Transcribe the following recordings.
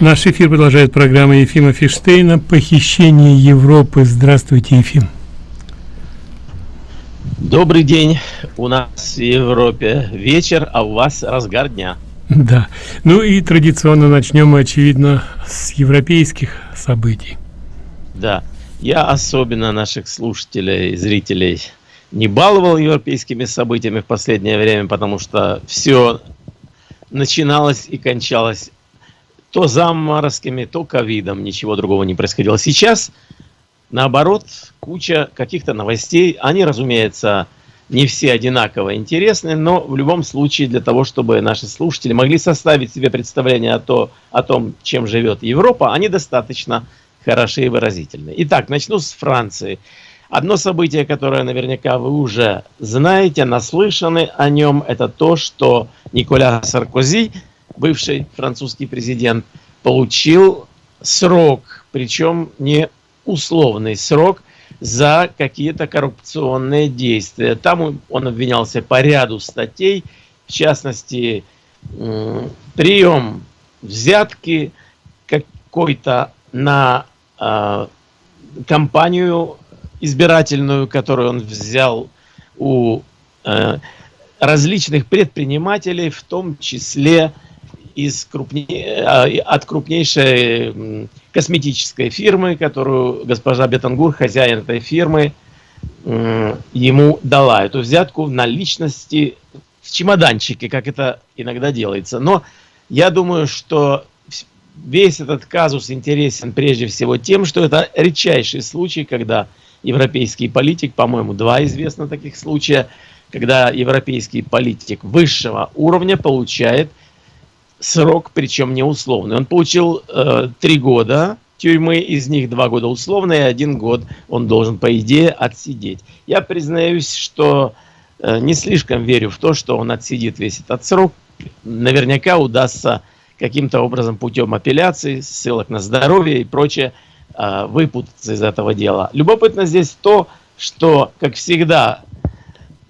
Наш эфир продолжает программа Ефима Фиштейна «Похищение Европы». Здравствуйте, Ефим. Добрый день. У нас в Европе вечер, а у вас разгар дня. Да. Ну и традиционно начнем мы, очевидно, с европейских событий. Да. Я особенно наших слушателей, зрителей не баловал европейскими событиями в последнее время, потому что все начиналось и кончалось то заморозками, то ковидом, ничего другого не происходило. Сейчас, наоборот, куча каких-то новостей, они, разумеется, не все одинаково интересны, но в любом случае для того, чтобы наши слушатели могли составить себе представление о, то, о том, чем живет Европа, они достаточно хороши и выразительны. Итак, начну с Франции. Одно событие, которое наверняка вы уже знаете, наслышаны о нем, это то, что Николя Саркози – бывший французский президент, получил срок, причем не условный срок, за какие-то коррупционные действия. Там он обвинялся по ряду статей, в частности, прием взятки какой-то на э, компанию избирательную, которую он взял у э, различных предпринимателей, в том числе из крупне... А, от крупнейшей косметической фирмы, которую госпожа Бетангур, хозяин этой фирмы, ему дала эту взятку на личности в чемоданчике, как это иногда делается. Но я думаю, что весь этот казус интересен прежде всего тем, что это редчайший случай, когда европейский политик, по-моему, два известно таких случая, когда европейский политик высшего уровня получает срок, причем не условный. Он получил э, три года тюрьмы, из них два года условные, один год он должен, по идее, отсидеть. Я признаюсь, что э, не слишком верю в то, что он отсидит весь этот срок. Наверняка удастся каким-то образом путем апелляции, ссылок на здоровье и прочее э, выпутаться из этого дела. Любопытно здесь то, что, как всегда,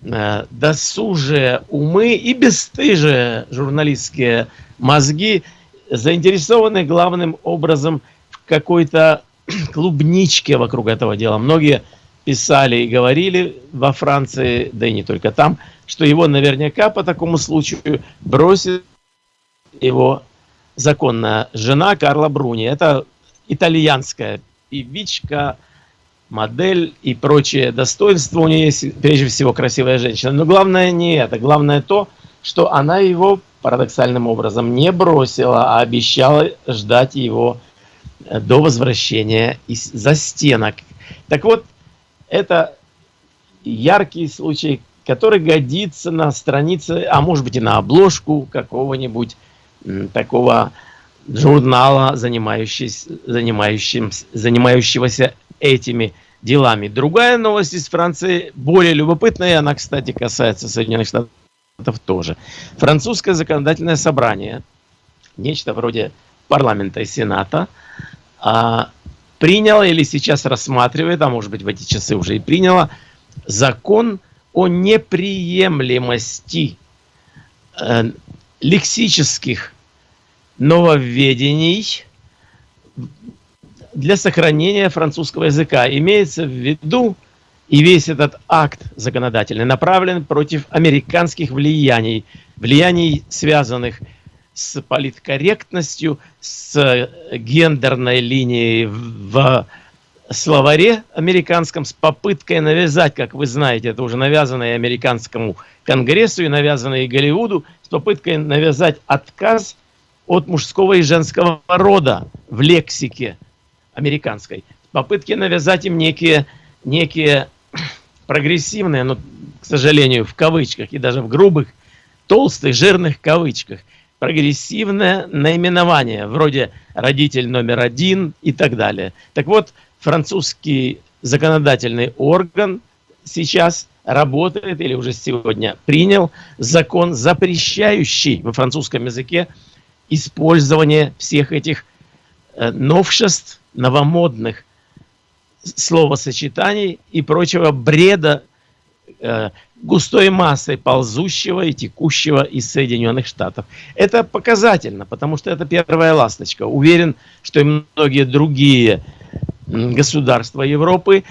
э, досужие умы и бесстыжие журналистские мозги заинтересованы главным образом в какой-то клубничке вокруг этого дела. Многие писали и говорили во Франции, да и не только там, что его наверняка по такому случаю бросит его законная жена Карла Бруни. Это итальянская певичка, модель и прочие достоинства. У нее есть прежде всего красивая женщина. Но главное не это. Главное то, что она его парадоксальным образом не бросила, а обещала ждать его э, до возвращения из за стенок. Так вот, это яркий случай, который годится на странице, а может быть и на обложку какого-нибудь такого журнала, занимающегося этими делами. Другая новость из Франции, более любопытная, она, кстати, касается Соединенных Штатов тоже. Французское законодательное собрание, нечто вроде парламента и сената, а, приняло или сейчас рассматривает, а может быть в эти часы уже и приняло, закон о неприемлемости э, лексических нововведений для сохранения французского языка. Имеется в виду, и весь этот акт законодательный направлен против американских влияний, влияний, связанных с политкорректностью, с гендерной линией в словаре американском, с попыткой навязать, как вы знаете, это уже навязанное американскому конгрессу и навязанное Голливуду, с попыткой навязать отказ от мужского и женского рода в лексике американской. Попытки навязать им некие, некие прогрессивное, но, к сожалению, в кавычках и даже в грубых, толстых, жирных кавычках, прогрессивное наименование, вроде «родитель номер один» и так далее. Так вот, французский законодательный орган сейчас работает или уже сегодня принял закон, запрещающий во французском языке использование всех этих э, новшеств, новомодных словосочетаний и прочего бреда э, густой массой ползущего и текущего из Соединенных Штатов. Это показательно, потому что это первая ласточка. Уверен, что и многие другие государства Европы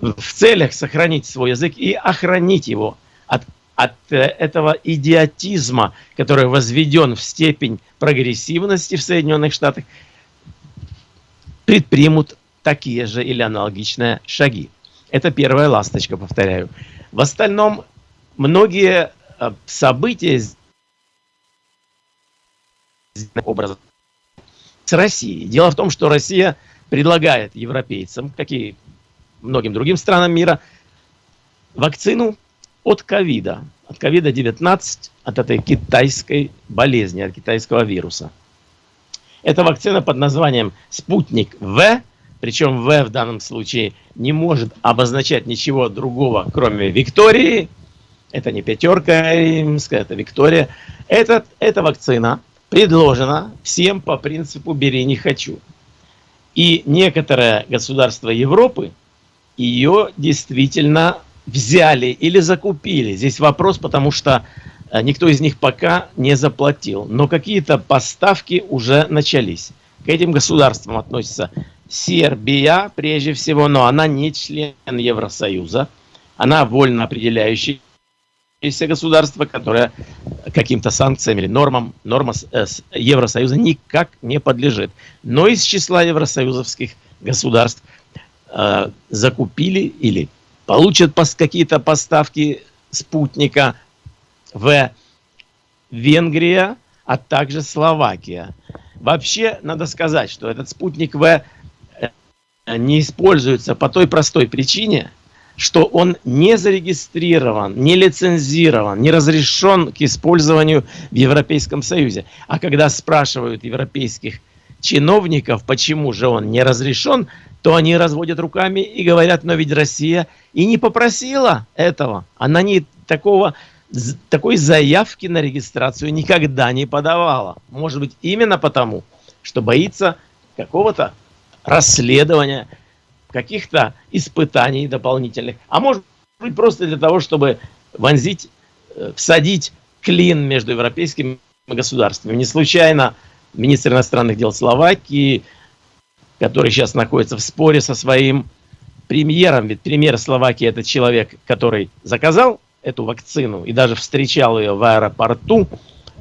в целях сохранить свой язык и охранить его от, от э, этого идиотизма, который возведен в степень прогрессивности в Соединенных Штатах, предпримут такие же или аналогичные шаги. Это первая ласточка, повторяю. В остальном, многие э, события с Россией. Дело в том, что Россия предлагает европейцам, как и многим другим странам мира, вакцину от ковида, от ковида-19, от этой китайской болезни, от китайского вируса. Это вакцина под названием «Спутник В», причем В в данном случае не может обозначать ничего другого, кроме Виктории. Это не пятерка римская, это Виктория. Этот, эта вакцина предложена всем по принципу «бери, не хочу». И некоторые государства Европы ее действительно взяли или закупили. Здесь вопрос, потому что э, никто из них пока не заплатил. Но какие-то поставки уже начались. К этим государствам относятся Сербия, прежде всего, но она не член Евросоюза. Она вольно определяющаяся государство, которое каким-то санкциям или нормам, нормам э, Евросоюза никак не подлежит. Но из числа евросоюзовских государств э, закупили или получат какие-то поставки спутника в Венгрия, а также Словакия. Вообще, надо сказать, что этот спутник В не используется по той простой причине, что он не зарегистрирован, не лицензирован, не разрешен к использованию в Европейском Союзе. А когда спрашивают европейских чиновников, почему же он не разрешен, то они разводят руками и говорят, но ведь Россия и не попросила этого. Она не такого, такой заявки на регистрацию никогда не подавала. Может быть, именно потому, что боится какого-то расследования, каких-то испытаний дополнительных, а может быть просто для того, чтобы вонзить, э, всадить клин между европейскими государствами. Не случайно министр иностранных дел Словакии, который сейчас находится в споре со своим премьером, ведь премьер Словакии это человек, который заказал эту вакцину и даже встречал ее в аэропорту,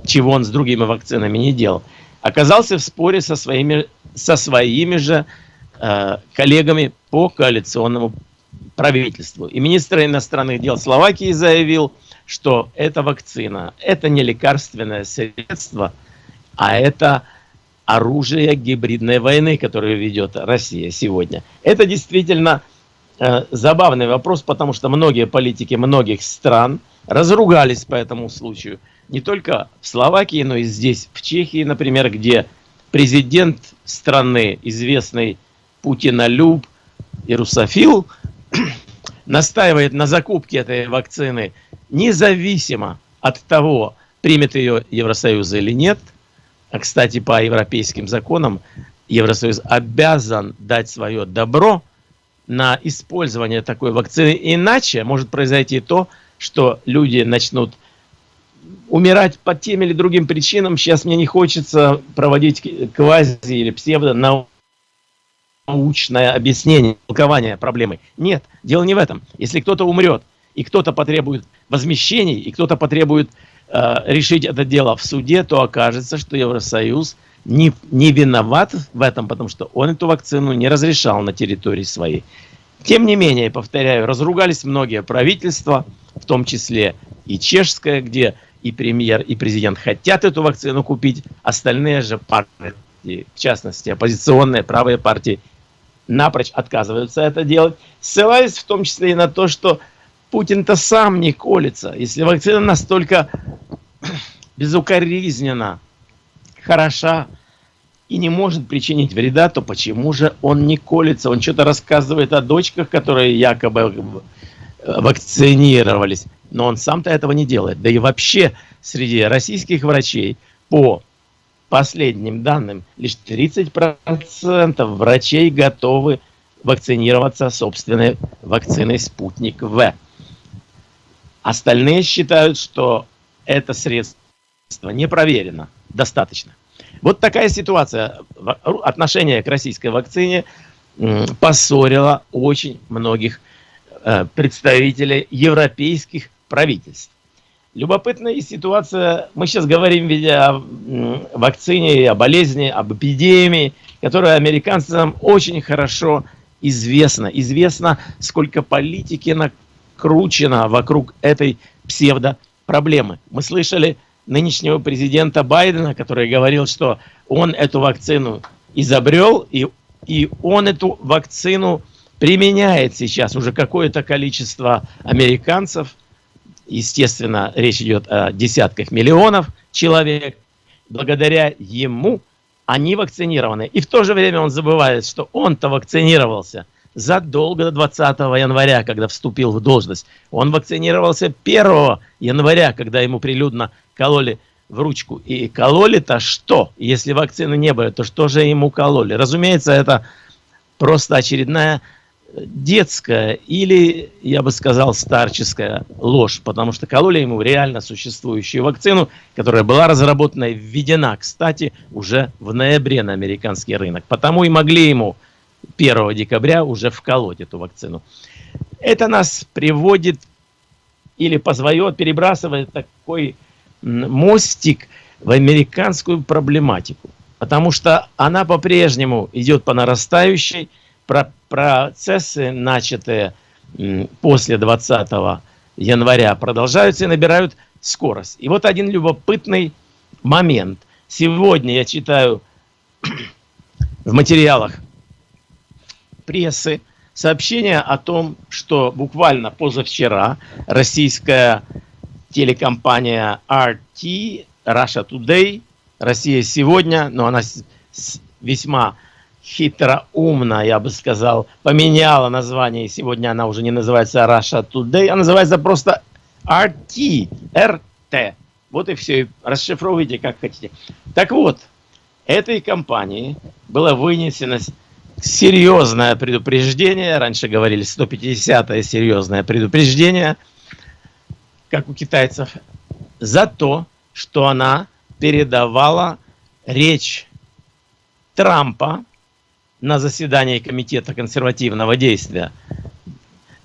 чего он с другими вакцинами не делал, оказался в споре со своими со своими же э, коллегами по коалиционному правительству. И министр иностранных дел Словакии заявил, что эта вакцина, это не лекарственное средство, а это оружие гибридной войны, которую ведет Россия сегодня. Это действительно э, забавный вопрос, потому что многие политики многих стран разругались по этому случаю. Не только в Словакии, но и здесь, в Чехии, например, где президент страны, известный Путинолюб и русофил, настаивает на закупке этой вакцины независимо от того, примет ее Евросоюз или нет. А, кстати, по европейским законам Евросоюз обязан дать свое добро на использование такой вакцины. Иначе может произойти то, что люди начнут умирать по тем или другим причинам. Сейчас мне не хочется проводить квази или псевдо научное объяснение, толкование проблемы. Нет, дело не в этом. Если кто-то умрет, и кто-то потребует возмещений, и кто-то потребует э, решить это дело в суде, то окажется, что Евросоюз не, не виноват в этом, потому что он эту вакцину не разрешал на территории своей. Тем не менее, повторяю, разругались многие правительства, в том числе и чешское, где и премьер, и президент хотят эту вакцину купить, остальные же партии, в частности оппозиционные правые партии, напрочь отказываются это делать, ссылаясь в том числе и на то, что Путин-то сам не колется. Если вакцина настолько безукоризненно хороша и не может причинить вреда, то почему же он не колется? Он что-то рассказывает о дочках, которые якобы вакцинировались но он сам-то этого не делает. Да и вообще среди российских врачей по последним данным лишь 30% врачей готовы вакцинироваться собственной вакциной «Спутник В». Остальные считают, что это средство не проверено достаточно. Вот такая ситуация. Отношение к российской вакцине поссорило очень многих э, представителей европейских правительств. Любопытная ситуация. Мы сейчас говорим ведь о вакцине, о болезни, об эпидемии, которая американцам очень хорошо известна. Известно, сколько политики накручено вокруг этой псевдо-проблемы. Мы слышали нынешнего президента Байдена, который говорил, что он эту вакцину изобрел, и, и он эту вакцину применяет сейчас уже какое-то количество американцев. Естественно, речь идет о десятках миллионов человек. Благодаря ему они вакцинированы. И в то же время он забывает, что он-то вакцинировался – задолго до 20 января, когда вступил в должность. Он вакцинировался 1 января, когда ему прилюдно кололи в ручку. И кололи-то что? Если вакцины не было, то что же ему кололи? Разумеется, это просто очередная детская или, я бы сказал, старческая ложь, потому что кололи ему реально существующую вакцину, которая была разработана и введена, кстати, уже в ноябре на американский рынок. Потому и могли ему 1 декабря уже вколоть эту вакцину. Это нас приводит или позволяет, перебрасывает такой мостик в американскую проблематику. Потому что она по-прежнему идет по нарастающей, про процессы, начатые после 20 января, продолжаются и набирают скорость. И вот один любопытный момент. Сегодня я читаю в материалах прессы сообщение о том, что буквально позавчера российская телекомпания RT, Russia Today, Россия сегодня, но она весьма хитроумно, я бы сказал, поменяла название, сегодня она уже не называется Russia Today, а называется просто RT, RT. Вот и все, расшифровывайте как хотите. Так вот, этой компании было вынесено серьезное предупреждение, раньше говорили 150-е серьезное предупреждение, как у китайцев, за то, что она передавала речь Трампа на заседании Комитета консервативного действия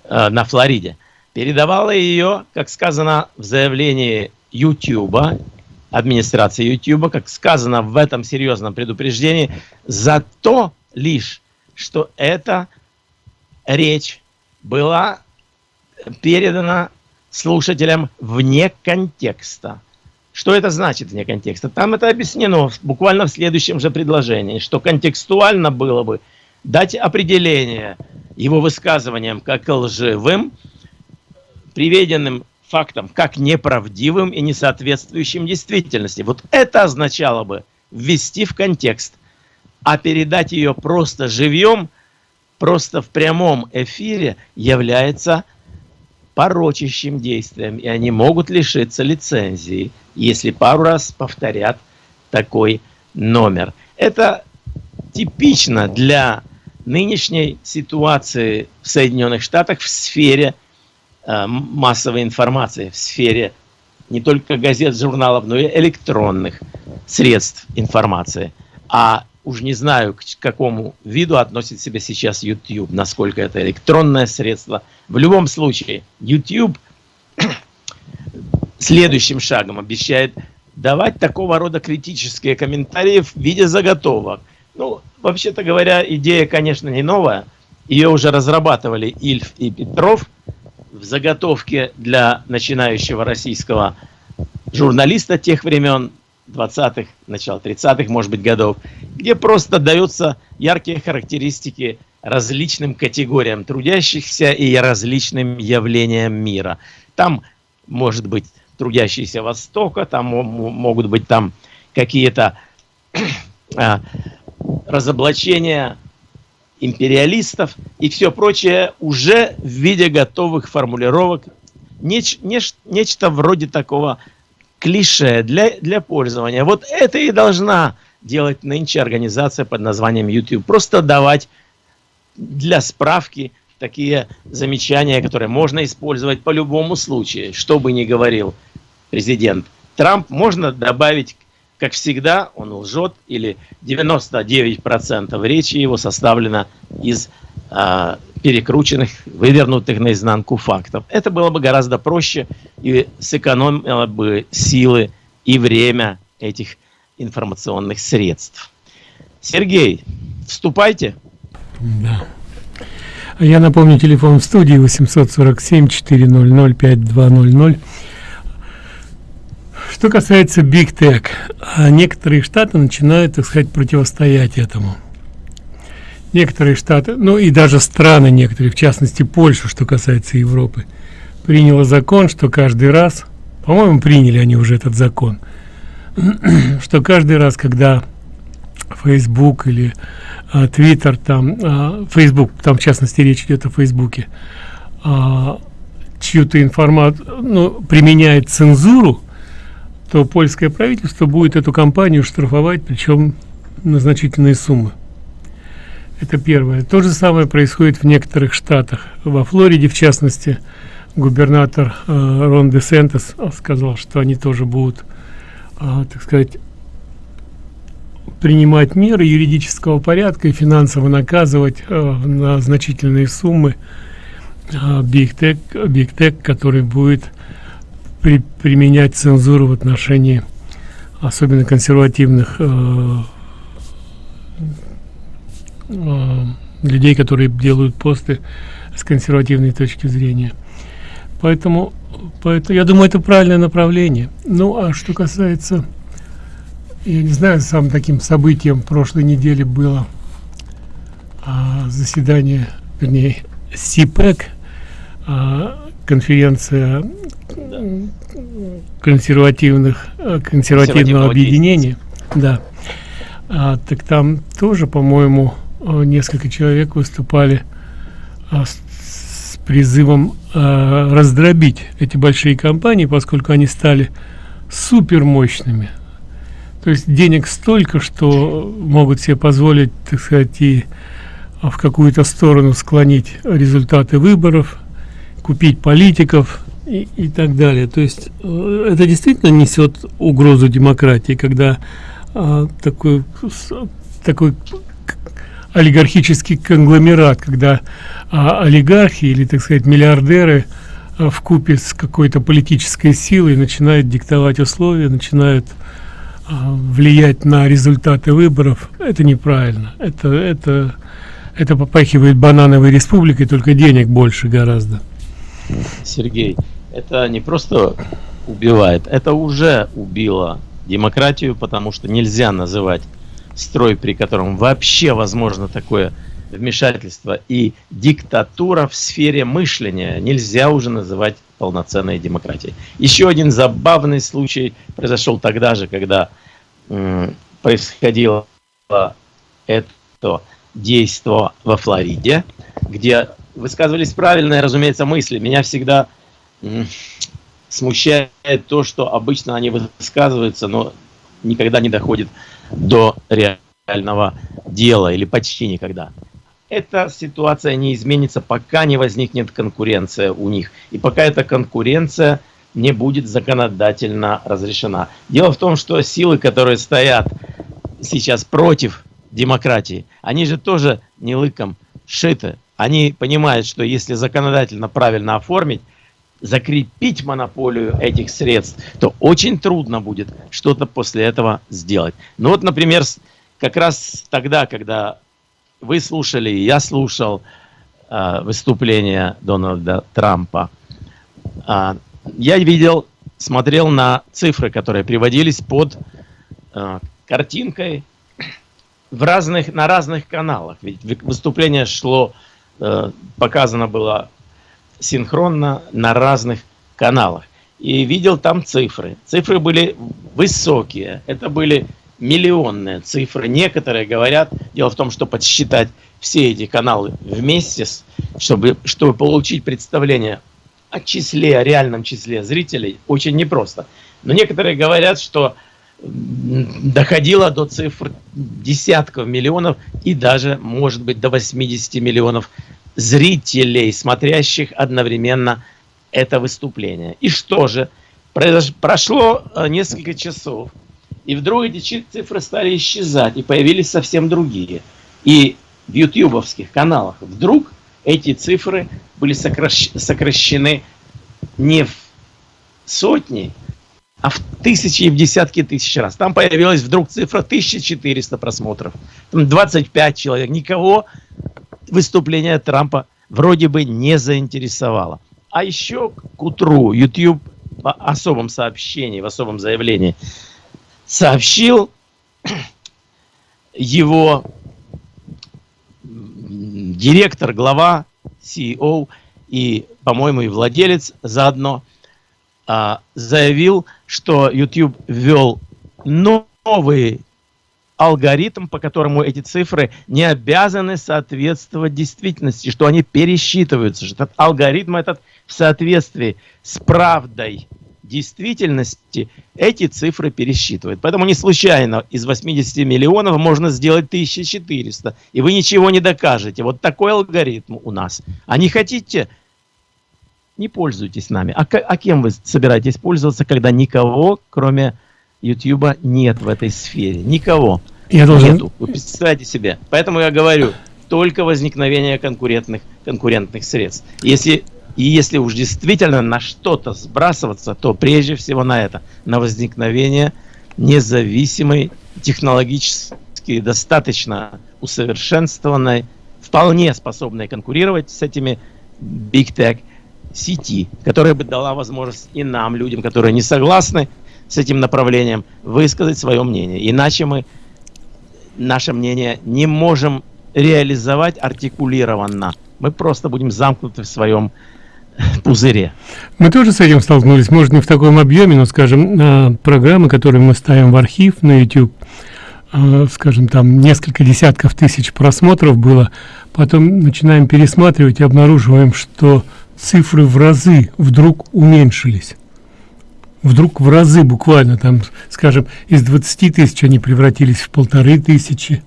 э, на Флориде. Передавала ее, как сказано в заявлении YouTube, администрации YouTube, как сказано в этом серьезном предупреждении, за то лишь, что эта речь была передана слушателям вне контекста. Что это значит вне контекста? Там это объяснено буквально в следующем же предложении, что контекстуально было бы дать определение его высказываниям как лживым, приведенным фактам как неправдивым и несоответствующим действительности. Вот это означало бы ввести в контекст – а передать ее просто живьем, просто в прямом эфире является порочащим действием, и они могут лишиться лицензии, если пару раз повторят такой номер. Это типично для нынешней ситуации в Соединенных Штатах в сфере э, массовой информации, в сфере не только газет, журналов, но и электронных средств информации. А уж не знаю, к какому виду относит себя сейчас YouTube, насколько это электронное средство. В любом случае, YouTube следующим шагом обещает давать такого рода критические комментарии в виде заготовок. Ну, вообще-то говоря, идея, конечно, не новая. Ее уже разрабатывали Ильф и Петров в заготовке для начинающего российского журналиста тех времен, 20-х, начало 30-х, может быть, годов, где просто даются яркие характеристики различным категориям трудящихся и различным явлениям мира. Там может быть трудящиеся Востока, там могут быть там какие-то а, разоблачения империалистов и все прочее уже в виде готовых формулировок. Неч, неч, нечто вроде такого клише для, для пользования. Вот это и должна делать нынче организация под названием YouTube. Просто давать для справки такие замечания, которые можно использовать по любому случаю, что бы ни говорил президент Трамп, можно добавить, как всегда, он лжет, или 99% речи его составлено из перекрученных, вывернутых наизнанку фактов. Это было бы гораздо проще и сэкономило бы силы и время этих информационных средств. Сергей, вступайте. Да. Я напомню, телефон в студии 847-400-5200. Что касается Big Tech, а некоторые штаты начинают, так сказать, противостоять этому. Некоторые штаты, ну и даже страны некоторые, в частности Польша, что касается Европы, приняла закон, что каждый раз, по-моему, приняли они уже этот закон, что каждый раз, когда Facebook или а, Twitter, там, а, Facebook, там в частности речь идет о Фейсбуке, а, чью-то информацию, ну, применяет цензуру, то польское правительство будет эту компанию штрафовать, причем на значительные суммы. Это первое. То же самое происходит в некоторых штатах. Во Флориде, в частности, губернатор э, Рон де Сентес сказал, что они тоже будут, э, так сказать, принимать меры юридического порядка и финансово наказывать э, на значительные суммы э, Tech, Big Tech, который будет при, применять цензуру в отношении особенно консервативных э, э, людей, которые делают посты с консервативной точки зрения. Поэтому, поэтому я думаю, это правильное направление. Ну, а что касается я не знаю, самым таким событием прошлой недели было а, заседание, вернее, СИПЭК, а, конференция консервативных а, консервативного объединения, да. А, так там тоже, по-моему, а, несколько человек выступали а, с, призывом а, раздробить эти большие компании, поскольку они стали супер мощными то есть денег столько, что могут себе позволить, так сказать, и в какую-то сторону склонить результаты выборов, купить политиков и, и так далее. То есть э, это действительно несет угрозу демократии, когда а, такой, такой олигархический конгломерат, когда а, олигархи или, так сказать, миллиардеры а, в купе с какой-то политической силой начинают диктовать условия, начинают а, влиять на результаты выборов. Это неправильно. Это это это попахивает банановой республикой только денег больше гораздо. Сергей это не просто убивает это уже убило демократию потому что нельзя называть строй при котором вообще возможно такое вмешательство и диктатура в сфере мышления нельзя уже называть полноценной демократии. Еще один забавный случай произошел тогда же, когда происходило это действо во Флориде, где высказывались правильные, разумеется, мысли. Меня всегда смущает то, что обычно они высказываются, но никогда не доходит до реального дела или почти никогда эта ситуация не изменится, пока не возникнет конкуренция у них. И пока эта конкуренция не будет законодательно разрешена. Дело в том, что силы, которые стоят сейчас против демократии, они же тоже не лыком шиты. Они понимают, что если законодательно правильно оформить, закрепить монополию этих средств, то очень трудно будет что-то после этого сделать. Ну вот, например, как раз тогда, когда вы слушали, я слушал э, выступление Дональда Трампа. Э, я видел, смотрел на цифры, которые приводились под э, картинкой в разных, на разных каналах. Ведь выступление шло, э, показано было синхронно на разных каналах. И видел там цифры. Цифры были высокие. Это были миллионные цифры. Некоторые говорят, дело в том, что подсчитать все эти каналы вместе, чтобы, чтобы получить представление о числе, о реальном числе зрителей, очень непросто. Но некоторые говорят, что доходило до цифр десятков миллионов и даже, может быть, до 80 миллионов зрителей, смотрящих одновременно это выступление. И что же? Прошло э, несколько часов, и вдруг эти цифры стали исчезать, и появились совсем другие. И в ютубовских каналах вдруг эти цифры были сокращены не в сотни, а в тысячи и в десятки тысяч раз. Там появилась вдруг цифра 1400 просмотров. Там 25 человек. Никого выступление Трампа вроде бы не заинтересовало. А еще к утру YouTube в особом сообщении, в особом заявлении сообщил его директор, глава, CEO и, по-моему, и владелец заодно а, заявил, что YouTube ввел новый алгоритм, по которому эти цифры не обязаны соответствовать действительности, что они пересчитываются, что этот алгоритм этот в соответствии с правдой действительности эти цифры пересчитывает. Поэтому не случайно из 80 миллионов можно сделать 1400, и вы ничего не докажете. Вот такой алгоритм у нас. А не хотите, не пользуйтесь нами. А, а кем вы собираетесь пользоваться, когда никого, кроме YouTube, нет в этой сфере? Никого. Я должен... Нету. Вы представьте себе. Поэтому я говорю, только возникновение конкурентных, конкурентных средств. Если и если уж действительно на что-то сбрасываться, то прежде всего на это, на возникновение независимой, технологически достаточно усовершенствованной, вполне способной конкурировать с этими Big Tech сети, которая бы дала возможность и нам, людям, которые не согласны с этим направлением, высказать свое мнение. Иначе мы наше мнение не можем реализовать артикулированно. Мы просто будем замкнуты в своем пузыре. Мы тоже с этим столкнулись, может не в таком объеме, но, скажем, программы, которые мы ставим в архив на YouTube, а, скажем, там несколько десятков тысяч просмотров было, потом начинаем пересматривать и обнаруживаем, что цифры в разы вдруг уменьшились. Вдруг в разы буквально, там, скажем, из 20 тысяч они превратились в полторы тысячи.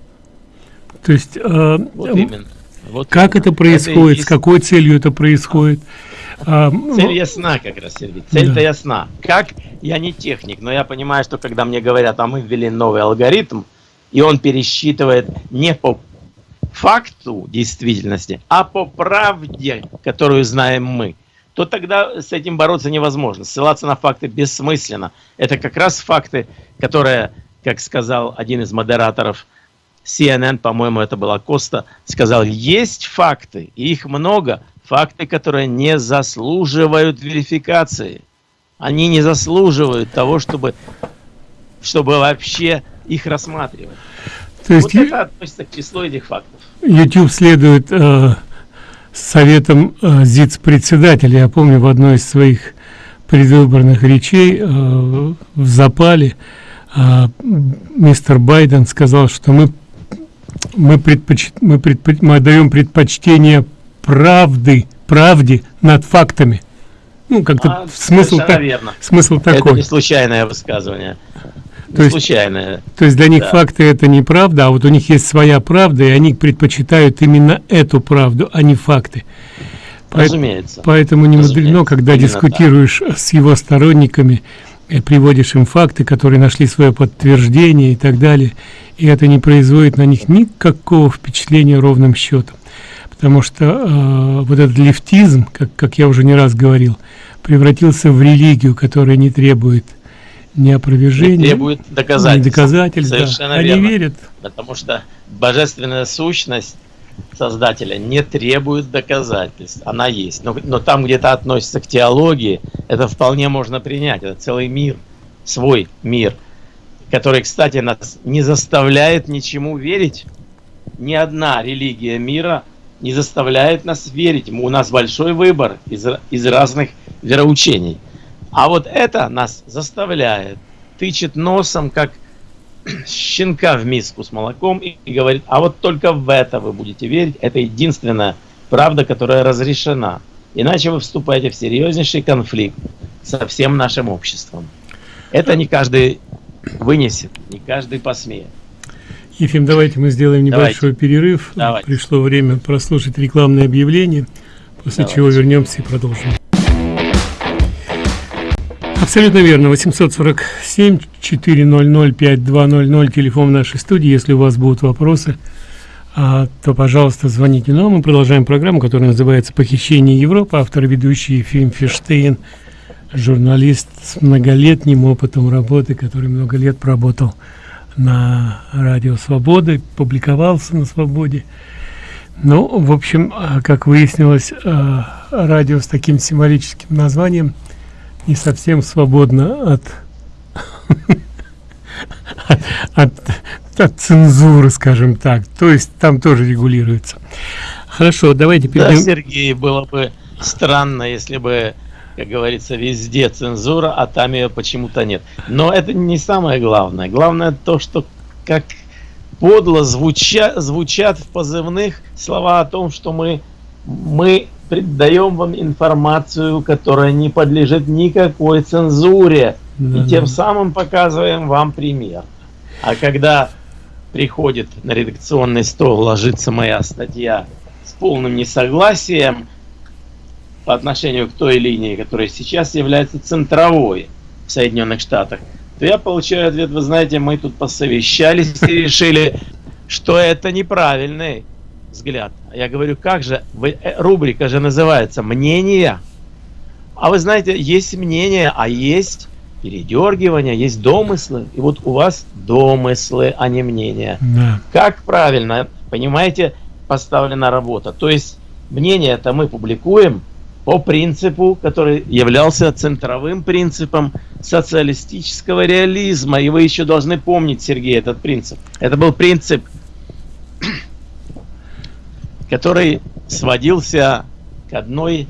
То есть, э, вот именно. Вот как именно. это происходит, это с какой целью это происходит? А, Цель ну, ясна как раз, Сергей. Цель-то да. ясна. Как? Я не техник, но я понимаю, что когда мне говорят, а мы ввели новый алгоритм, и он пересчитывает не по факту действительности, а по правде, которую знаем мы, то тогда с этим бороться невозможно. Ссылаться на факты бессмысленно. Это как раз факты, которые, как сказал один из модераторов CNN, по-моему, это была Коста, сказал, есть факты, и их много, факты, которые не заслуживают верификации. Они не заслуживают того, чтобы, чтобы вообще их рассматривать. То есть вот это относится к числу этих фактов. YouTube следует э, советам э, ЗИЦ-председателя. Я помню в одной из своих предвыборных речей э, в запале э, мистер Байден сказал, что мы мы, предпоч... мы, предпоч... мы отдаем предпочтение правды, правде над фактами. Ну, как-то а, смысл, так, смысл такой. Это не случайное высказывание. То есть, случайное. То есть для них да. факты это не правда, а вот у них есть своя правда, и они предпочитают именно эту правду, а не факты. Разумеется. Поэтому не мудрено, когда именно дискутируешь так. с его сторонниками, и приводишь им факты, которые нашли свое подтверждение и так далее, и это не производит на них никакого впечатления ровным счетом потому что э, вот этот лифтизм, как, как я уже не раз говорил, превратился в религию, которая не требует ни опровержения, не требует доказательств. Доказательств Совершенно да. верно. Они верят. Потому что божественная сущность Создателя не требует доказательств. Она есть. Но, но там где-то относится к теологии, это вполне можно принять. Это целый мир, свой мир, который, кстати, нас не заставляет ничему верить. Ни одна религия мира – не заставляет нас верить. У нас большой выбор из, из разных вероучений. А вот это нас заставляет, тычет носом, как щенка в миску с молоком и, говорит, а вот только в это вы будете верить. Это единственная правда, которая разрешена. Иначе вы вступаете в серьезнейший конфликт со всем нашим обществом. Это не каждый вынесет, не каждый посмеет. Ефим, давайте мы сделаем небольшой давайте. перерыв. Давайте. Пришло время прослушать рекламное объявление, после давайте. чего вернемся и продолжим. Абсолютно верно. 847 400 5200 телефон нашей студии. Если у вас будут вопросы, а, то, пожалуйста, звоните. А мы продолжаем программу, которая называется «Похищение Европы». Автор ведущий Ефим Ферштейн, журналист с многолетним опытом работы, который много лет проработал на радио Свободы, публиковался на Свободе. Ну, в общем, а, как выяснилось, а, радио с таким символическим названием не совсем свободно от, от, от цензуры, скажем так. То есть там тоже регулируется. Хорошо, давайте перейдем. Да, Сергей, было бы странно, если бы как говорится, везде цензура, а там ее почему-то нет. Но это не самое главное. Главное то, что как подло звуча, звучат в позывных слова о том, что мы, мы даем вам информацию, которая не подлежит никакой цензуре. Да, и тем самым показываем вам пример. А когда приходит на редакционный стол, ложится моя статья с полным несогласием, по отношению к той линии, которая сейчас является центровой в Соединенных Штатах, то я получаю ответ, вы знаете, мы тут посовещались и решили, что это неправильный взгляд. Я говорю, как же, вы, э, рубрика же называется «Мнения». А вы знаете, есть мнение, а есть передергивание, есть домыслы. И вот у вас домыслы, а не мнения. Да. Как правильно, понимаете, поставлена работа. То есть мнение это мы публикуем, по принципу, который являлся центровым принципом социалистического реализма. И вы еще должны помнить, Сергей, этот принцип. Это был принцип, который сводился к одной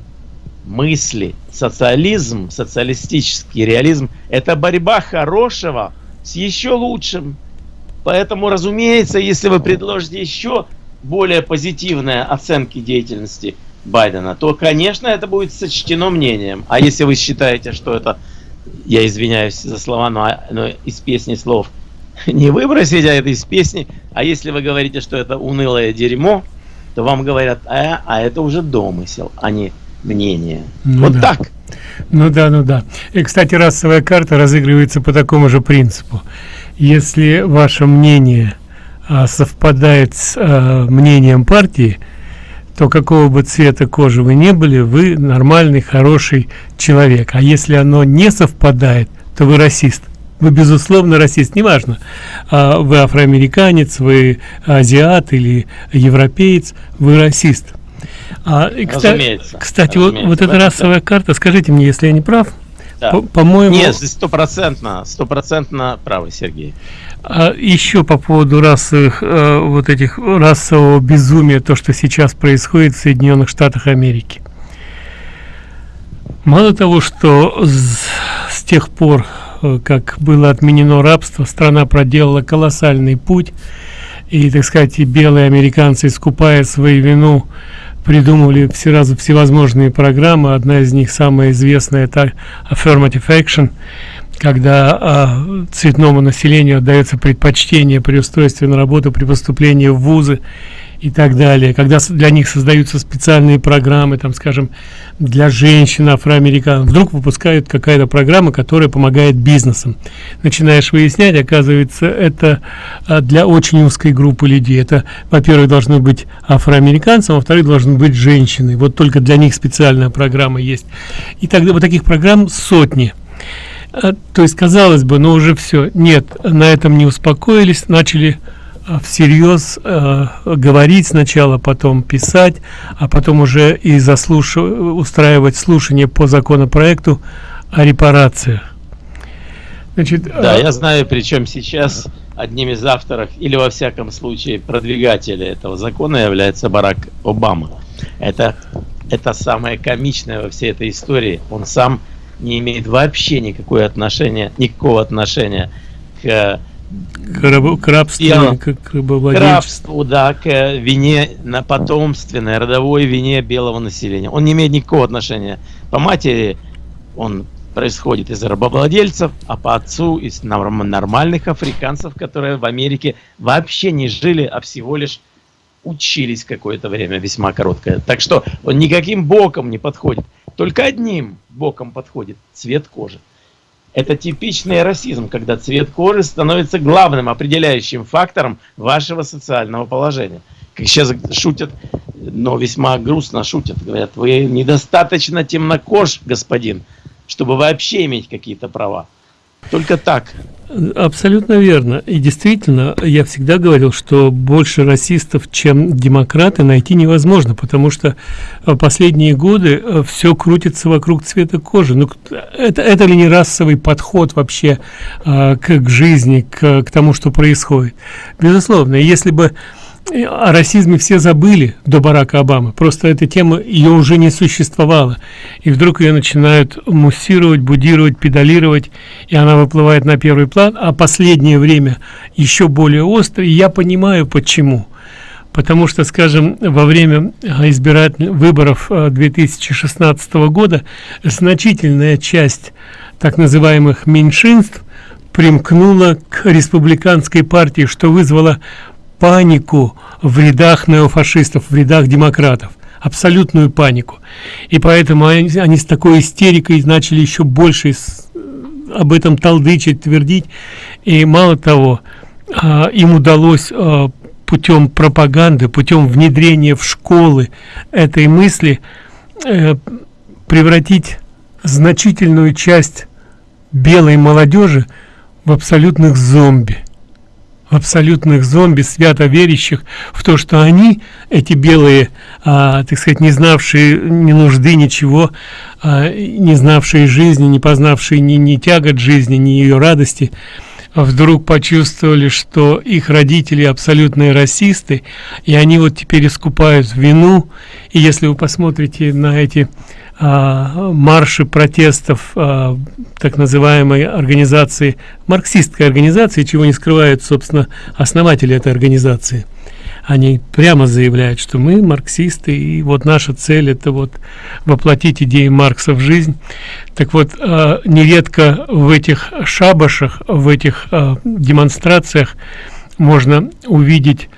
мысли. Социализм, социалистический реализм – это борьба хорошего с еще лучшим. Поэтому, разумеется, если вы предложите еще более позитивные оценки деятельности – Байдена, то, конечно, это будет сочтено мнением. А если вы считаете, что это, я извиняюсь за слова, но, но из песни слов не выбросить, а это из песни, а если вы говорите, что это унылое дерьмо, то вам говорят, а, а это уже домысел, а не мнение. Ну вот да. так. Ну да, ну да. И, кстати, расовая карта разыгрывается по такому же принципу. Если ваше мнение а, совпадает с а, мнением партии, то какого бы цвета кожи вы не были, вы нормальный, хороший человек. А если оно не совпадает, то вы расист. Вы, безусловно, расист, неважно, а вы афроамериканец, вы азиат или европеец, вы расист. А, и, разумеется, кстати, разумеется, вот, вот эта расовая карта, скажите мне, если я не прав, да. по-моему... Нет, стопроцентно, стопроцентно правы, Сергей. А еще по поводу расовых, э, вот этих расового безумия, то, что сейчас происходит в Соединенных Штатах Америки. Мало того, что с, с тех пор, как было отменено рабство, страна проделала колоссальный путь, и, так сказать, белые американцы, искупая свою вину, придумывали все разу всевозможные программы. Одна из них, самая известная, это Affirmative Action – когда а, цветному населению отдается предпочтение при устройстве на работу, при поступлении в вузы и так далее, когда для них создаются специальные программы, там, скажем, для женщин, афроамериканцев, вдруг выпускают какая-то программа, которая помогает бизнесам. Начинаешь выяснять, оказывается, это а, для очень узкой группы людей. Это, во-первых, должны быть афроамериканцы, а во-вторых, должны быть женщины. Вот только для них специальная программа есть. И тогда вот таких программ сотни. А, то есть казалось бы но уже все нет на этом не успокоились начали всерьез э, говорить сначала потом писать а потом уже и заслуш устраивать слушание по законопроекту о репарациях Значит, да, а... я знаю, причем сейчас одним из авторов, или во всяком случае продвигателей этого закона является Барак Обама. Это, это самое комичное во всей этой истории. Он сам не имеет вообще никакое отношения, никакого отношения к к, раб, к рабству, делу, к, к рабству, да, к вине на потомственной, родовой вине белого населения. Он не имеет никакого отношения. По матери он происходит из рабовладельцев, а по отцу из нормальных африканцев, которые в Америке вообще не жили, а всего лишь учились какое-то время, весьма короткое. Так что он никаким боком не подходит. Только одним боком подходит – цвет кожи. Это типичный расизм, когда цвет кожи становится главным определяющим фактором вашего социального положения. Как сейчас шутят, но весьма грустно шутят. Говорят, вы недостаточно темнокож, господин, чтобы вообще иметь какие-то права. Только так. Абсолютно верно. И действительно, я всегда говорил, что больше расистов, чем демократы, найти невозможно, потому что э, последние годы э, все крутится вокруг цвета кожи. Ну, это, это ли не расовый подход вообще э, к, к жизни, к, к тому, что происходит? Безусловно, если бы о расизме все забыли до Барака Обамы. Просто эта тема, ее уже не существовало. И вдруг ее начинают муссировать, будировать, педалировать, и она выплывает на первый план, а последнее время еще более остро. И я понимаю, почему. Потому что, скажем, во время избирательных выборов 2016 э, года значительная часть так называемых меньшинств примкнула к республиканской партии, что вызвало панику в рядах неофашистов, в рядах демократов абсолютную панику. И поэтому они, они с такой истерикой начали еще больше с, об этом толдычить, твердить. И мало того, э, им удалось э, путем пропаганды, путем внедрения в школы этой мысли э, превратить значительную часть белой молодежи в абсолютных зомби абсолютных зомби, свято верящих в то, что они, эти белые, а, так сказать, не знавшие ни нужды, ничего, а, не знавшие жизни, не познавшие ни, ни тягот жизни, ни ее радости, вдруг почувствовали, что их родители абсолютные расисты, и они вот теперь искупают вину. И если вы посмотрите на эти марши протестов а, так называемой организации, марксистской организации, чего не скрывают, собственно, основатели этой организации. Они прямо заявляют, что мы марксисты, и вот наша цель это вот воплотить идеи Маркса в жизнь. Так вот, а, нередко в этих шабашах, в этих а, демонстрациях можно увидеть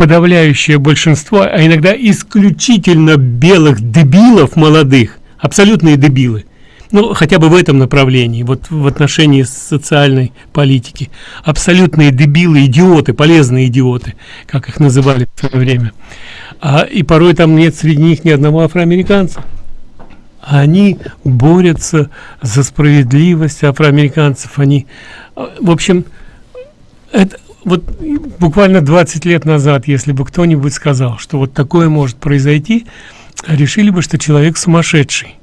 подавляющее большинство, а иногда исключительно белых дебилов молодых, абсолютные дебилы, ну, хотя бы в этом направлении, вот в отношении социальной политики, абсолютные дебилы, идиоты, полезные идиоты, как их называли в свое время. А, и порой там нет среди них ни одного афроамериканца. Они борются за справедливость афроамериканцев, они, а, в общем, это вот буквально 20 лет назад, если бы кто-нибудь сказал, что вот такое может произойти, решили бы, что человек сумасшедший.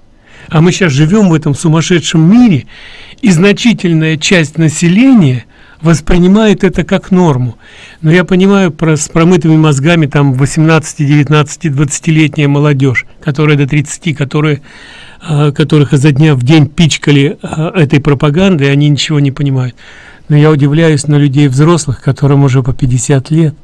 А мы сейчас живем в этом сумасшедшем мире, и значительная часть населения воспринимает это как норму. Но я понимаю про, с промытыми мозгами там 18, 19, 20-летняя молодежь, которая до 30, которые, э, которых изо дня в день пичкали э, этой пропагандой, они ничего не понимают. Но я удивляюсь на людей взрослых, которым уже по 50 лет,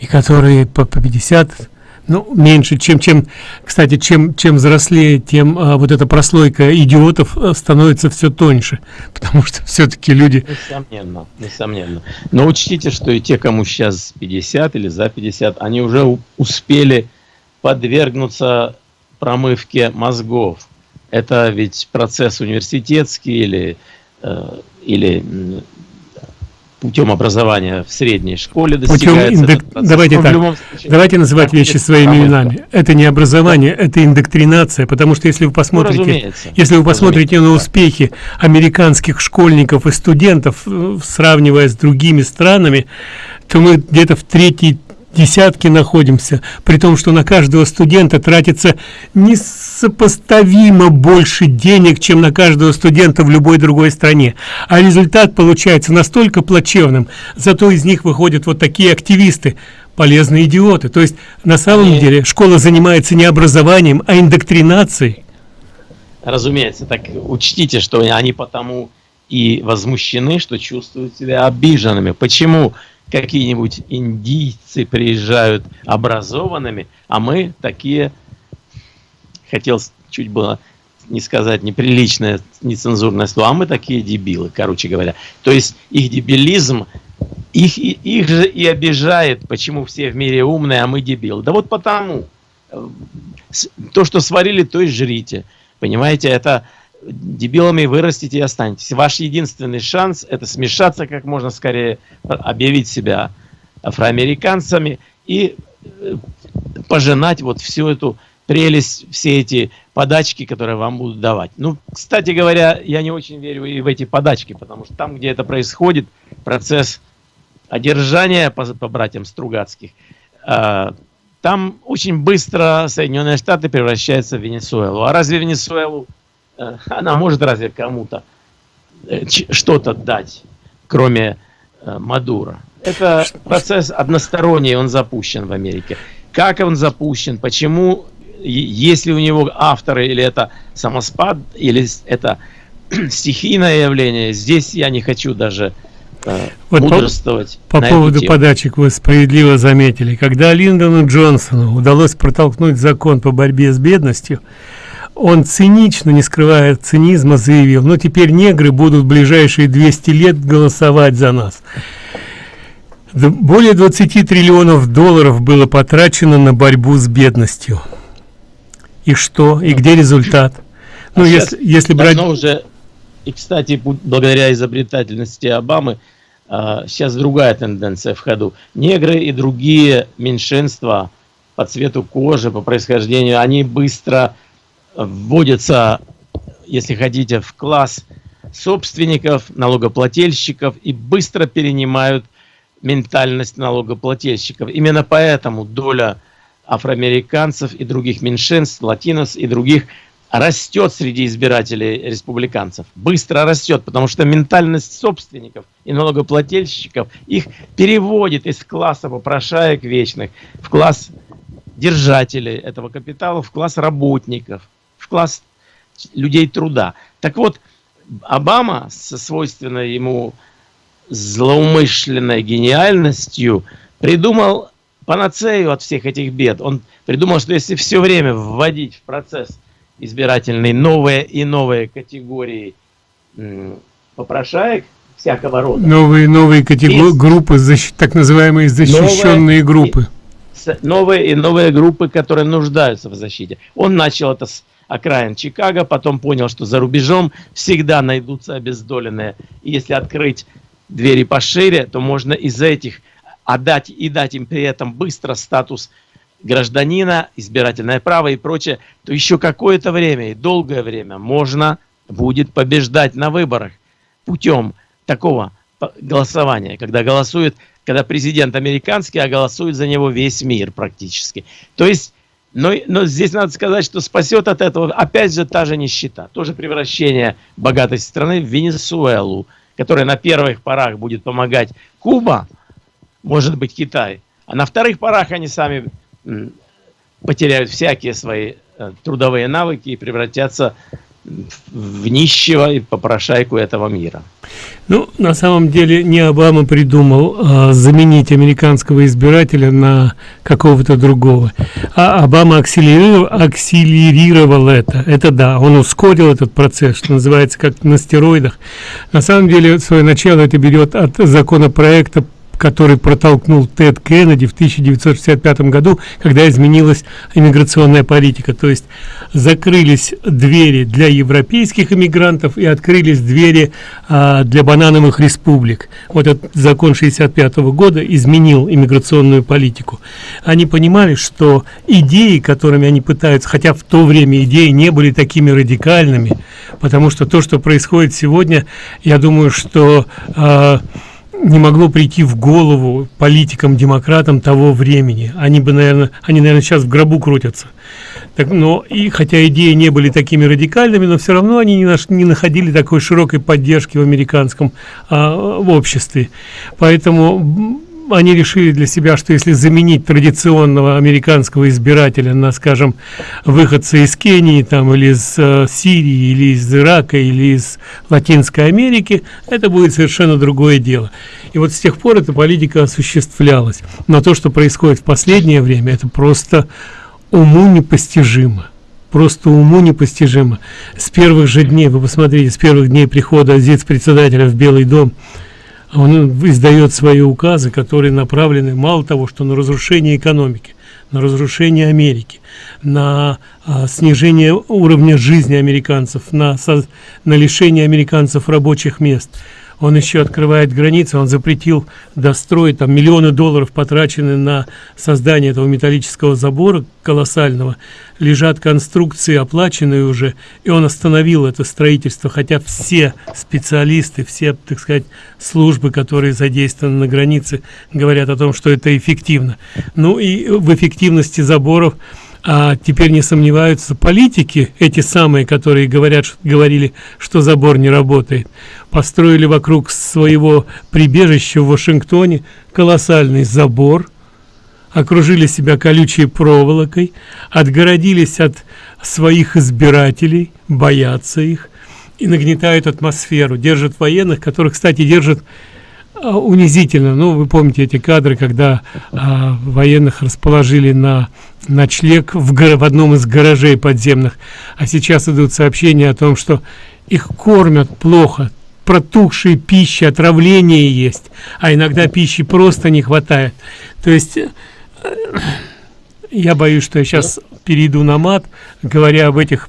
и которые по, по 50, ну, меньше, чем, чем кстати, чем, чем взрослее, тем а, вот эта прослойка идиотов а, становится все тоньше, потому что все-таки люди... Несомненно, несомненно. Но учтите, что и те, кому сейчас 50 или за 50, они уже успели подвергнуться промывке мозгов. Это ведь процесс университетский или Э, или путем образования в средней школе достигается. Путем индок... Давайте так, случае, давайте называть вещи своими именами. Это не образование, это индоктринация, потому что если вы посмотрите, ну, если вы посмотрите на успехи американских школьников и студентов, э, сравнивая с другими странами, то мы где-то в третьей десятки находимся, при том, что на каждого студента тратится несопоставимо больше денег, чем на каждого студента в любой другой стране. А результат получается настолько плачевным, зато из них выходят вот такие активисты, полезные идиоты. То есть на самом деле школа занимается не образованием, а индоктринацией. Разумеется, так учтите, что они потому и возмущены, что чувствуют себя обиженными. Почему? Какие-нибудь индийцы приезжают образованными, а мы такие, хотел чуть было не сказать неприличное, нецензурное слово, а мы такие дебилы, короче говоря. То есть их дебилизм, их, их же и обижает, почему все в мире умные, а мы дебилы. Да вот потому, то, что сварили, то и жрите. Понимаете, это дебилами вырастите и останетесь. Ваш единственный шанс – это смешаться как можно скорее, объявить себя афроамериканцами и э, пожинать вот всю эту прелесть, все эти подачки, которые вам будут давать. Ну, кстати говоря, я не очень верю и в эти подачки, потому что там, где это происходит, процесс одержания по, по братьям Стругацких, э, там очень быстро Соединенные Штаты превращаются в Венесуэлу. А разве Венесуэлу, она может разве кому-то э, что-то дать, кроме э, Мадура? Это процесс односторонний, он запущен в Америке. Как он запущен, почему, если у него авторы, или это самоспад, или это стихийное явление, здесь я не хочу даже э, вот мудрствовать. По, по поводу тему. подачек вы справедливо заметили. Когда Линдону Джонсону удалось протолкнуть закон по борьбе с бедностью, он цинично, не скрывая цинизма, заявил, ну теперь негры будут в ближайшие 200 лет голосовать за нас. Более 20 триллионов долларов было потрачено на борьбу с бедностью. И что? И где результат? Ну, а если, если брать... уже, и, кстати, благодаря изобретательности Обамы, а, сейчас другая тенденция в ходу. Негры и другие меньшинства по цвету кожи, по происхождению, они быстро вводятся, если хотите, в класс собственников, налогоплательщиков и быстро перенимают ментальность налогоплательщиков. Именно поэтому доля афроамериканцев и других меньшинств, латинос и других растет среди избирателей республиканцев. Быстро растет, потому что ментальность собственников и налогоплательщиков их переводит из класса попрошаек вечных в класс держателей этого капитала, в класс работников, класс людей труда. Так вот, Обама со свойственной ему злоумышленной гениальностью придумал панацею от всех этих бед. Он придумал, что если все время вводить в процесс избирательный новые и новые категории попрошаек всякого рода. Новые новые категории, группы, защ... так называемые защищенные новые, группы. И, новые и новые группы, которые нуждаются в защите. Он начал это с окраин Чикаго, потом понял, что за рубежом всегда найдутся обездоленные. И если открыть двери пошире, то можно из этих отдать и дать им при этом быстро статус гражданина, избирательное право и прочее, то еще какое-то время и долгое время можно будет побеждать на выборах путем такого голосования, когда голосует, когда президент американский, а голосует за него весь мир практически. То есть, но, но здесь надо сказать, что спасет от этого опять же та же нищета, тоже превращение богатой страны в Венесуэлу, которая на первых порах будет помогать. Куба, может быть Китай, а на вторых порах они сами потеряют всякие свои э, трудовые навыки и превратятся в нищего и попрошайку этого мира. Ну, на самом деле не Обама придумал а, заменить американского избирателя на какого-то другого, а Обама акселерировал, акселерировал это. Это да, он ускорил этот процесс, что называется, как на стероидах. На самом деле, свое начало это берет от законопроекта который протолкнул Тед Кеннеди в 1965 году, когда изменилась иммиграционная политика. То есть закрылись двери для европейских иммигрантов и открылись двери а, для банановых республик. Вот этот закон 65 -го года изменил иммиграционную политику. Они понимали, что идеи, которыми они пытаются, хотя в то время идеи не были такими радикальными, потому что то, что происходит сегодня, я думаю, что... А, не могло прийти в голову политикам-демократам того времени. Они бы, наверное, они, наверное, сейчас в гробу крутятся. Так, но и хотя идеи не были такими радикальными, но все равно они не, наш, не находили такой широкой поддержки в американском а, в обществе. Поэтому они решили для себя, что если заменить традиционного американского избирателя на, скажем, выходца из Кении, там, или из э, Сирии, или из Ирака, или из Латинской Америки, это будет совершенно другое дело. И вот с тех пор эта политика осуществлялась. Но то, что происходит в последнее время, это просто уму непостижимо. просто уму непостижимо. С первых же дней, вы посмотрите, с первых дней прихода председателя в Белый дом, он издает свои указы, которые направлены мало того, что на разрушение экономики, на разрушение Америки, на а, снижение уровня жизни американцев, на, со, на лишение американцев рабочих мест – он еще открывает границы, он запретил достроить, там миллионы долларов потрачены на создание этого металлического забора колоссального, лежат конструкции оплаченные уже, и он остановил это строительство, хотя все специалисты, все, так сказать, службы, которые задействованы на границе, говорят о том, что это эффективно. Ну и в эффективности заборов а теперь не сомневаются политики, эти самые, которые говорят, говорили, что забор не работает, построили вокруг своего прибежища в Вашингтоне колоссальный забор, окружили себя колючей проволокой, отгородились от своих избирателей, боятся их и нагнетают атмосферу, держат военных, которых, кстати, держат унизительно. Ну, вы помните эти кадры, когда а, военных расположили на ночлег в, в одном из гаражей подземных, а сейчас идут сообщения о том, что их кормят плохо, протухшие пищи, отравление есть, а иногда пищи просто не хватает. То есть я боюсь, что я сейчас перейду на мат, говоря об этих,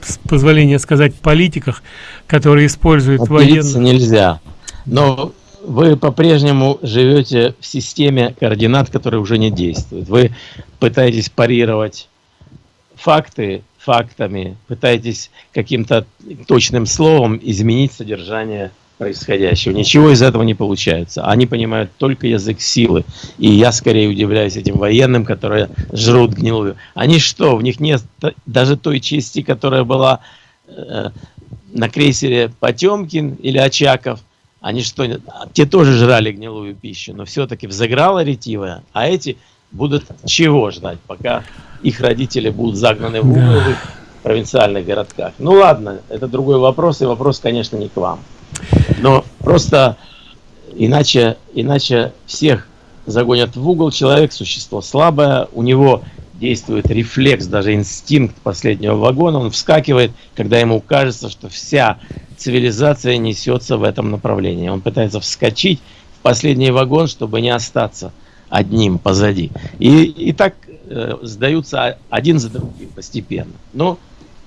с позволения сказать, политиках, которые используют военных. нельзя. Но вы по-прежнему живете в системе координат, которые уже не действуют. Вы пытаетесь парировать факты фактами, пытаетесь каким-то точным словом изменить содержание происходящего. Ничего из этого не получается. Они понимают только язык силы. И я скорее удивляюсь этим военным, которые жрут гнилую. Они что, в них нет даже той части, которая была э, на крейсере Потемкин или Очаков, они что, те тоже жрали гнилую пищу, но все-таки взыграла ретивая, а эти будут чего ждать, пока их родители будут загнаны в угол да. в провинциальных городках. Ну ладно, это другой вопрос, и вопрос, конечно, не к вам. Но просто иначе, иначе всех загонят в угол, человек существо слабое, у него действует рефлекс, даже инстинкт последнего вагона, он вскакивает, когда ему кажется, что вся цивилизация несется в этом направлении. Он пытается вскочить в последний вагон, чтобы не остаться одним позади. И, и так э, сдаются один за другим постепенно. Но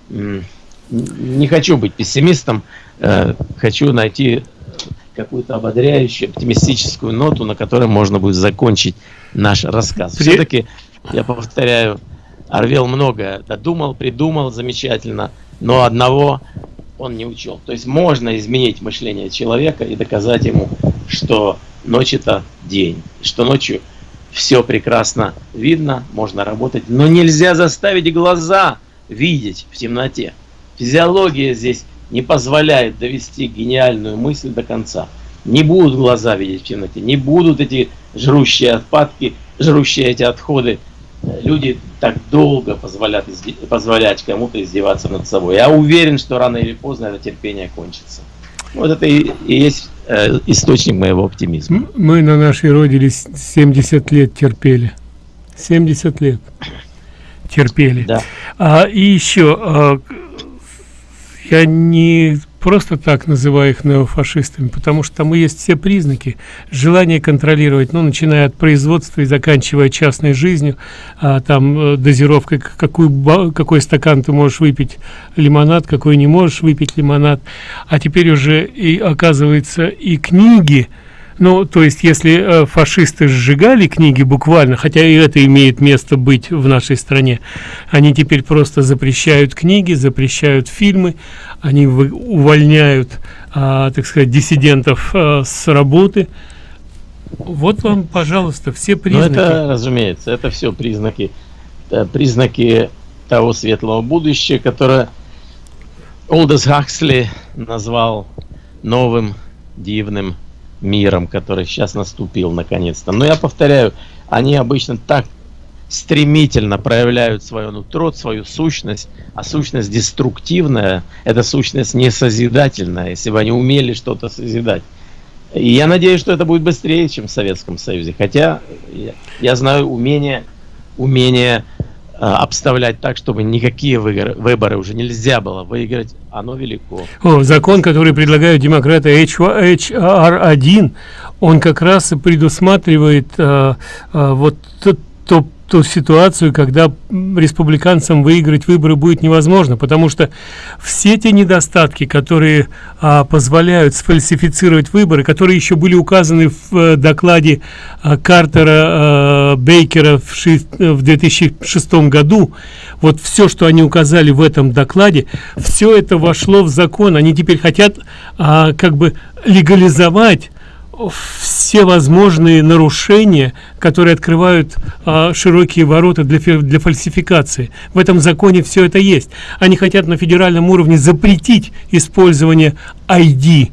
не хочу быть пессимистом, э, хочу найти какую-то ободряющую, оптимистическую ноту, на которой можно будет закончить наш рассказ. Все-таки я повторяю, Арвел много додумал, придумал замечательно, но одного он не учел. То есть можно изменить мышление человека и доказать ему, что ночь это день, что ночью все прекрасно видно, можно работать, но нельзя заставить глаза видеть в темноте. Физиология здесь не позволяет довести гениальную мысль до конца. Не будут глаза видеть в темноте, не будут эти жрущие отпадки, жрущие эти отходы люди так долго позволят, позволять кому-то издеваться над собой. Я уверен, что рано или поздно это терпение кончится. Вот это и, и есть э, источник моего оптимизма. Мы на нашей родине 70 лет терпели. 70 лет терпели. Да. А, и еще, а, я не просто так называю их неофашистами, потому что там есть все признаки. Желание контролировать, ну, начиная от производства и заканчивая частной жизнью, а, там э, дозировкой, какую, какой стакан ты можешь выпить лимонад, какой не можешь выпить лимонад. А теперь уже и оказывается и книги, ну, то есть, если э, фашисты сжигали книги буквально, хотя и это имеет место быть в нашей стране, они теперь просто запрещают книги, запрещают фильмы, они увольняют, а, так сказать, диссидентов а, с работы. Вот вам, пожалуйста, все ну, признаки. Ну, это, разумеется, это все признаки, это признаки того светлого будущего, которое Олдес Хаксли назвал новым, дивным миром, который сейчас наступил наконец-то. Но я повторяю, они обычно так стремительно проявляют свое нутро, свою сущность, а сущность деструктивная, это сущность не созидательная, если бы они умели что-то созидать. И я надеюсь, что это будет быстрее, чем в Советском Союзе. Хотя я, я знаю умение, умение обставлять так, чтобы никакие выборы, выборы уже нельзя было выиграть, оно велико. О, закон, который предлагают демократы HR1, он как раз предусматривает э, э, вот то, ту ситуацию, когда республиканцам выиграть выборы будет невозможно, потому что все те недостатки, которые а, позволяют сфальсифицировать выборы, которые еще были указаны в а, докладе а, Картера а, Бейкера в, ши, в 2006 году, вот все, что они указали в этом докладе, все это вошло в закон. Они теперь хотят а, как бы легализовать все возможные нарушения, которые открывают а, широкие ворота для, для фальсификации. В этом законе все это есть. Они хотят на федеральном уровне запретить использование ID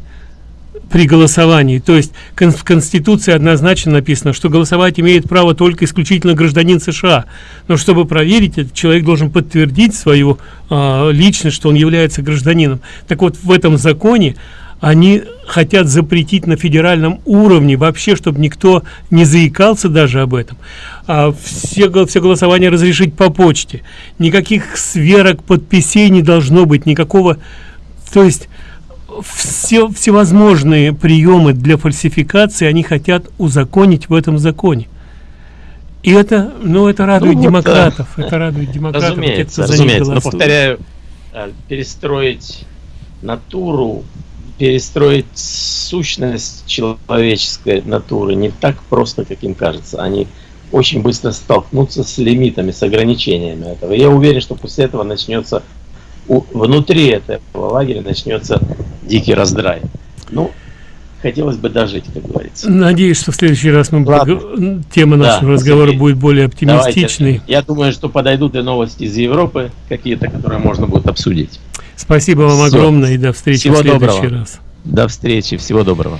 при голосовании. То есть в Конституции однозначно написано, что голосовать имеет право только исключительно гражданин США. Но чтобы проверить, этот человек должен подтвердить свою а, личность, что он является гражданином. Так вот, в этом законе они хотят запретить на федеральном уровне вообще чтобы никто не заикался даже об этом а все все голосования разрешить по почте. Никаких сверок подписей не должно быть никакого то есть все всевозможные приемы для фальсификации они хотят узаконить в этом законе. И это ну это радует ну, демократов вот, это радует демократов разумеется, те, разумеется. но повторяю э, перестроить натуру перестроить сущность человеческой натуры не так просто, как им кажется. Они очень быстро столкнутся с лимитами, с ограничениями этого. я уверен, что после этого начнется, внутри этого лагеря начнется дикий раздрай. Ну, хотелось бы дожить, как говорится. Надеюсь, что в следующий раз мы Ладно. тема нашего да, разговора будет более оптимистичной. Давайте. Я думаю, что подойдут и новости из Европы, какие-то, которые можно будет обсудить. Спасибо вам Все. огромное и до встречи Всего в следующий доброго. раз. До встречи, всего доброго.